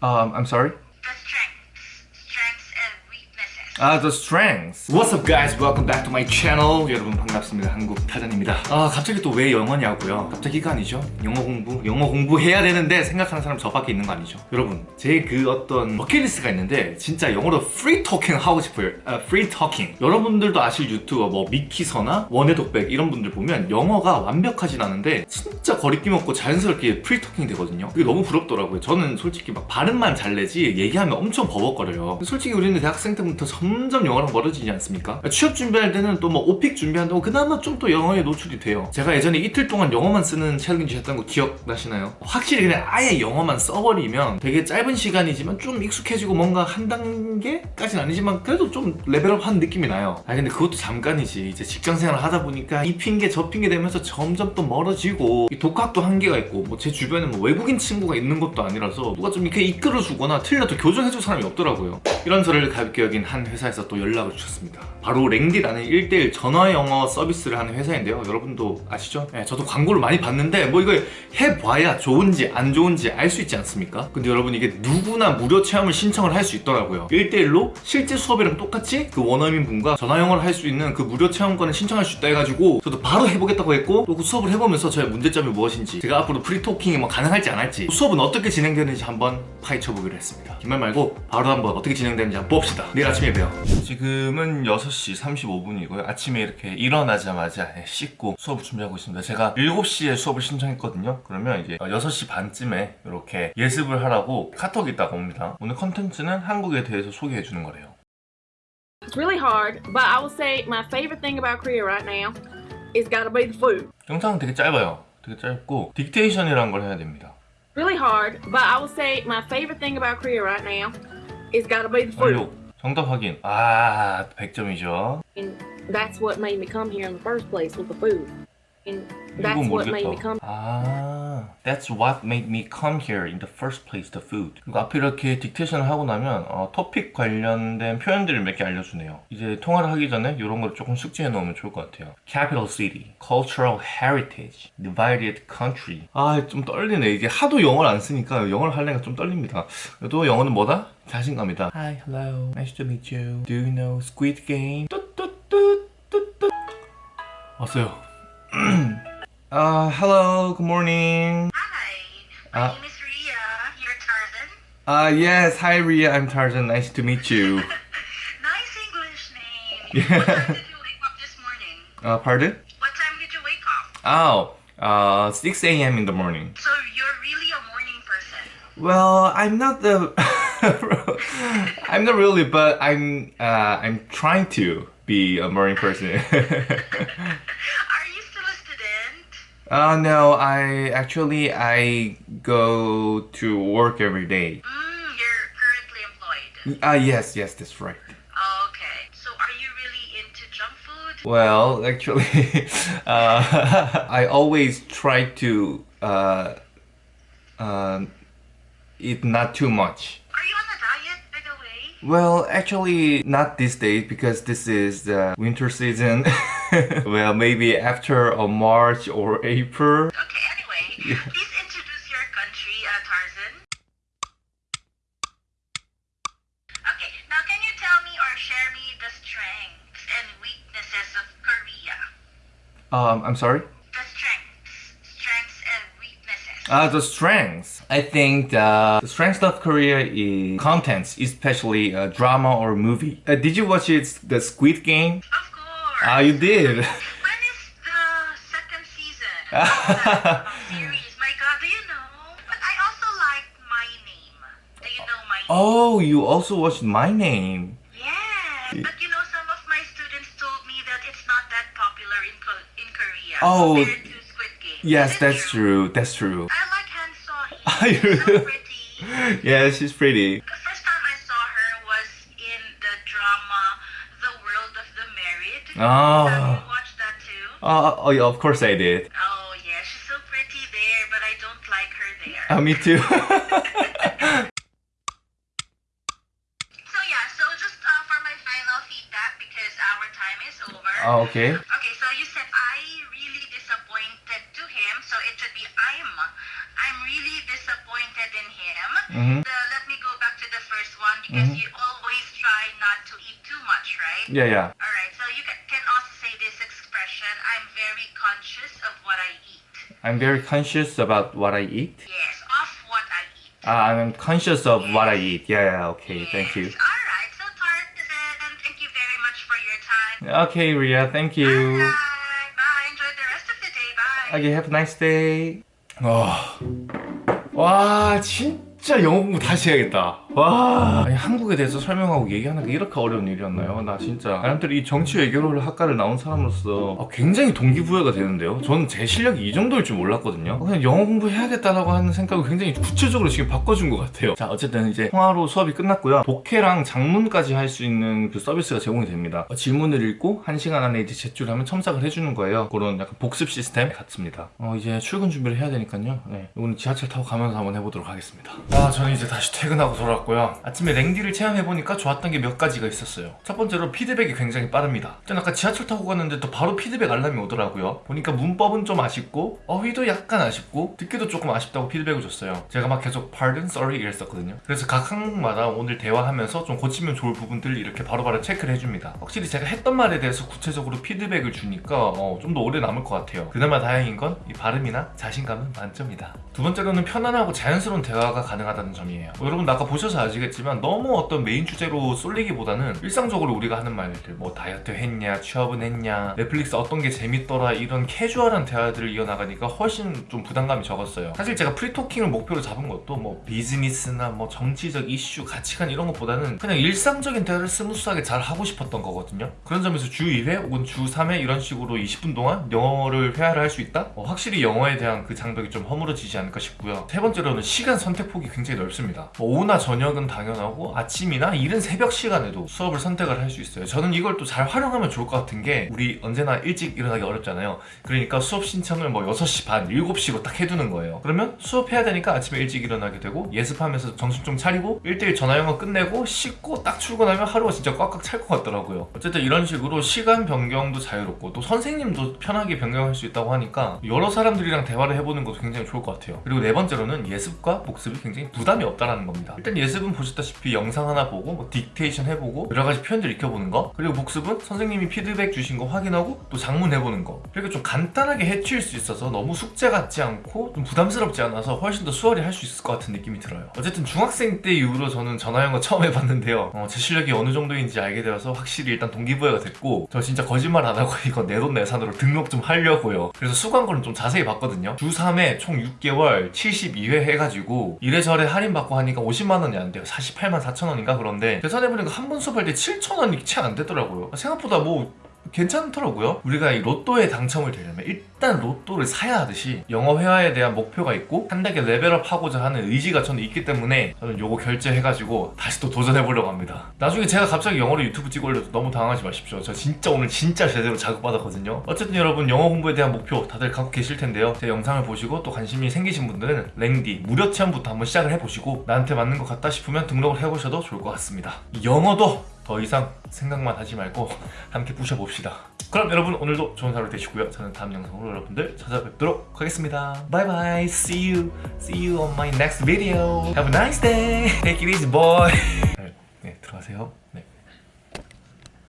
Um, I'm sorry? 아, the strengths. What's up guys? Welcome back to my channel. 여러분 반갑습니다. 한국 타잔입니다. 아, 갑자기 또 왜 영어냐고요? 갑자기가 아니죠. 영어 공부, 영어 공부해야 되는데 생각하는 사람 저밖에 있는 거 아니죠. 여러분, 제 그 어떤 버킷리스트가 있는데 진짜 영어로 free talking 하고 싶어요. 아, free talking. 여러분들도 아실 유튜버 뭐 미키서나 원의 독백 이런 분들 보면 영어가 완벽하진 않은데 진짜 거리낌 없고 자연스럽게 free talking 되거든요. 그게 너무 부럽더라고요. 저는 솔직히 막 발음만 잘 내지 얘기하면 엄청 버벅거려요. 솔직히 우리는 대학생 때부터 점점 영어랑 멀어지지 않습니까? 취업 준비할 때는 또 뭐 오픽 준비한다고 그나마 좀 또 영어에 노출이 돼요. 제가 예전에 이틀 동안 영어만 쓰는 챌린지 했던 거 기억나시나요? 확실히 그냥 아예 영어만 써버리면 되게 짧은 시간이지만 좀 익숙해지고 뭔가 한 단계까지는 아니지만 그래도 좀 레벨업 한 느낌이 나요. 아 근데 그것도 잠깐이지. 이제 직장 생활 하다 보니까 이 핑계 저 핑계 대면서 점점 또 멀어지고 이 독학도 한계가 있고 뭐 제 주변에 뭐 외국인 친구가 있는 것도 아니라서 누가 좀 이렇게 이끌어주거나 틀려도 교정해줄 사람이 없더라고요. 이런 저를 가엽게 여긴 한 회사 에서 또 연락을 주셨습니다. 바로 랭디라는 1대1 전화 영어 서비스를 하는 회사인데요. 여러분도 아시죠? 네, 저도 광고를 많이 봤는데 뭐 이거 해봐야 좋은지 안 좋은지 알 수 있지 않습니까? 근데 여러분 이게 누구나 무료 체험을 신청을 할 수 있더라고요. 1대1로 실제 수업이랑 똑같이 그 원어민 분과 전화 영어를 할 수 있는 그 무료 체험권을 신청할 수 있다 해가지고 저도 바로 해보겠다고 했고 또 그 수업을 해보면서 저의 문제점이 무엇인지 제가 앞으로 프리토킹이 뭐 가능할지 안 할지 수업은 어떻게 진행되는지 한번 파헤쳐보기로 했습니다. 긴 말 말고 바로 한번 어떻게 진행되는지 한번 봅시다. 내일 아침에 봬요. 지금은 6시 35분이고요. 아침에 이렇게 일어나자마자 씻고 수업 준비하고 있습니다. 제가 7시에 수업을 신청했거든요. 그러면 이제 6시 반쯤에 이렇게 예습을 하라고 카톡이 있다가 옵니다. 오늘 컨텐츠는 한국에 대해서 소개해 주는 거래요. It's really hard, but I would say my favorite thing about Korea right now is gotta be the food. 영상은 되게 짧아요. 되게 짧고 딕테이션이라는 걸 해야 됩니다. Really hard, but I would say my favorite thing about Korea right now is gotta be the food. 완료. 정답 확인. 아, 100점이죠. And that's what made me come here in the first place with the food. That's what made me come. 아, that's what made me come here in the first place, the food. 그리고 앞에 이렇게 딕테이션을 하고 나면 어, 토픽 관련된 표현들을 몇 개 알려주네요. 이제 통화를 하기 전에 이런 걸 조금 숙지해 놓으면 좋을 것 같아요. Capital city, cultural heritage, divided country. 아, 좀 떨리네. 이게 하도 영어를 안 쓰니까 영어를 하려니까 좀 떨립니다. 그래도 영어는 뭐다? 자신감이다. Hi, hello, nice to meet you. Do you know Squid Game? 뚜뚜뚜뚜뚜. 왔어요. Uh, hello, good morning. Hi, my Uh, name is Ria. You're Tarzan. Uh, yes, hi Ria, I'm Tarzan, nice to meet you. Nice English name. Yeah. What time did you wake up this morning? Uh, pardon? What time did you wake up? Oh, uh, 6 a.m. in the morning. So you're really a morning person. Well, I'm not the... I'm not really, but I'm, uh, I'm trying to be a morning person. Are you still a student? Uh, no, I, actually, I go to work every day. Mm, you're currently employed. Ah, yes, yes, that's right. Okay. So are you really into junk food? Well, actually, uh, I always try to uh, uh, eat not too much. Are you on a diet, by the way? Well, actually, not these days because this is the winter season. well, maybe after a March or April. Okay, anyway, please introduce your country, uh, Tarzan. Okay, now can you tell me or share me the strengths and weaknesses of Korea? Um, I'm sorry. The strengths, strengths and weaknesses. Uh, the strengths. I think the, the strength of Korea is contents, especially uh, drama or movie. Uh, did you watch it, the Squid Game? course. Ah, you did. when is the second season series? My God, do you know? But I also like My Name. Do you know My Name? oh, you also watched My Name. Yes, but you know, some of my students told me that it's not that popular in Ko- in Korea Oh, compared to Squid Game. Yes, Is it that's true. That's true. I like Han So Are Hee. so pretty. Yeah, she's pretty. Oh. oh. Oh, oh, yeah, of course I did. Oh, yeah, she's so pretty there, but I don't like her there. Oh, me too. so, yeah, so just uh, for my final feedback, because our time is over. Oh, okay. Okay, so you said I really disappointed to him, so it should be I'm. I'm really disappointed in him. Mm -hmm. let me go back to the first one, because mm -hmm. you always try not to eat too much, right? Yeah, yeah. I'm very conscious about what I eat. Yes, of what I eat. Ah, I'm conscious of what I eat. Yeah, yeah, okay, thank you. Alright, so Tarzan, thank you very much for your time. Okay, Ria, thank you. Alright, bye. Enjoy the rest of the day. Bye. Okay, have a nice day. 와, 와, 진짜 영어 공부 다시 해야겠다. 와, 아니, 한국에 대해서 설명하고 얘기하는 게 이렇게 어려운 일이었나요? 나 진짜 사람들이 이 정치 외교를 학과를 나온 사람으로서 아, 굉장히 동기부여가 되는데요. 저는 제 실력이 이 정도일 줄 몰랐거든요. 그냥 영어 공부해야겠다라고 하는 생각을 굉장히 구체적으로 지금 바꿔준 것 같아요. 자, 어쨌든 이제 통화로 수업이 끝났고요. 독해랑 장문까지 할 수 있는 그 서비스가 제공이 됩니다. 어, 질문을 읽고 1시간 안에 이제 제출하면 첨삭을 해주는 거예요. 그런 약간 복습 시스템 같습니다. 어, 이제 출근 준비를 해야 되니까요. 네, 이거는 지하철 타고 가면서 한번 해보도록 하겠습니다. 아, 저는 이제 다시 퇴근하고 돌아 왔고요. 아침에 랭디를 체험해보니까 좋았던 게 몇 가지가 있었어요. 첫 번째로 피드백이 굉장히 빠릅니다. 전 아까 지하철 타고 갔는데 또 바로 피드백 알람이 오더라고요. 보니까 문법은 좀 아쉽고 어휘도 약간 아쉽고 듣기도 조금 아쉽다고 피드백을 줬어요. 제가 막 계속 pardon, sorry 이랬었거든요. 그래서 각 항목마다 오늘 대화하면서 좀 고치면 좋을 부분들 이렇게 바로바로 체크를 해줍니다. 확실히 제가 했던 말에 대해서 구체적으로 피드백을 주니까 어, 좀 더 오래 남을 것 같아요. 그나마 다행인 건 이 발음이나 자신감은 만점이다. 두 번째로는 편안하고 자연스러운 대화가 가능하다는 점이에요. 어, 여러분 아까 보 셔서 아시겠지만 너무 어떤 메인 주제로 쏠리기보다는 일상적으로 우리가 하는 말들 뭐 다이어트 했냐, 취업은 했냐, 넷플릭스 어떤 게 재밌더라 이런 캐주얼한 대화들을 이어나가니까 훨씬 좀 부담감이 적었어요. 사실 제가 프리토킹을 목표로 잡은 것도 뭐 비즈니스나 뭐 정치적 이슈, 가치관 이런 것보다는 그냥 일상적인 대화를 smooth하게 잘 하고 싶었던 거거든요. 그런 점에서 주 2회 혹은 주 3회 이런 식으로 20분 동안 영어를 회화를 할 수 있다? 어, 확실히 영어에 대한 그 장벽이 좀 허물어지지 않을까 싶고요. 세 번째로는 시간 선택 폭이 굉장히 넓습니다. 뭐 오후나 저녁 은 당연하고 아침이나 이른 새벽 시간에도 수업을 선택을 할 수 있어요. 저는 이걸 또 잘 활용하면 좋을 것 같은 게 우리 언제나 일찍 일어나기 어렵잖아요. 그러니까 수업 신청을 뭐 6시 반, 7시로 딱 해두는 거예요. 그러면 수업해야 되니까 아침에 일찍 일어나게 되고 예습하면서 정신 좀 차리고 1대1 전화 영어 끝내고 씻고 딱 출근하면 하루가 진짜 꽉꽉 찰 것 같더라고요. 어쨌든 이런 식으로 시간 변경도 자유롭고 또 선생님도 편하게 변경할 수 있다고 하니까 여러 사람들이랑 대화를 해보는 것도 굉장히 좋을 것 같아요. 그리고 네 번째로는 예습과 복습이 굉장히 부담이 없다라는 겁니다. 일단 예습 은 보셨다시피 영상 하나 보고 뭐 딕테이션 해보고 여러 가지 표현들 익혀보는 거 그리고 복습은 선생님이 피드백 주신 거 확인하고 또 장문 해보는 거 이렇게 좀 간단하게 해치울 수 있어서 너무 숙제 같지 않고 좀 부담스럽지 않아서 훨씬 더 수월히 할 수 있을 것 같은 느낌이 들어요. 어쨌든 중학생 때 이후로 저는 전화 영어 처음 해봤는데요. 어, 제 실력이 어느 정도인지 알게 되어서 확실히 일단 동기부여가 됐고 저 진짜 거짓말 안 하고 이거 내돈내산으로 등록 좀 하려고요. 그래서 수강권을 좀 자세히 봤거든요. 주 3회 총 6개월 72회 해가지고 이래저래 할인받고 하니까 50만 원이 안 돼요. 48만 4천 원인가 그런데 계산해보니까 한 번 수업할 때 7천 원이 채 안 되더라고요. 생각보다 뭐 괜찮더라고요. 우리가 이 로또에 당첨을 되려면 일단 로또를 사야 하듯이 영어 회화에 대한 목표가 있고 한 단계 레벨업 하고자 하는 의지가 저는 있기 때문에 저는 요거 결제해가지고 다시 또 도전해보려고 합니다. 나중에 제가 갑자기 영어로 유튜브 찍어 올려도 너무 당황하지 마십시오. 저 진짜 오늘 진짜 제대로 자극받았거든요. 어쨌든 여러분 영어 공부에 대한 목표 다들 갖고 계실 텐데요. 제 영상을 보시고 또 관심이 생기신 분들은 랭디 무료 체험부터 한번 시작을 해보시고 나한테 맞는 것 같다 싶으면 등록을 해보셔도 좋을 것 같습니다. 영어도 더 이상 생각만 하지 말고 함께 부셔봅시다. 그럼 여러분 오늘도 좋은 하루 되시고요. 저는 다음 영상으로 여러분들 찾아뵙도록 하겠습니다. Bye. See you. See you on my next video. Have a nice day. Take it easy, boy. 네, 네 들어가세요. 네.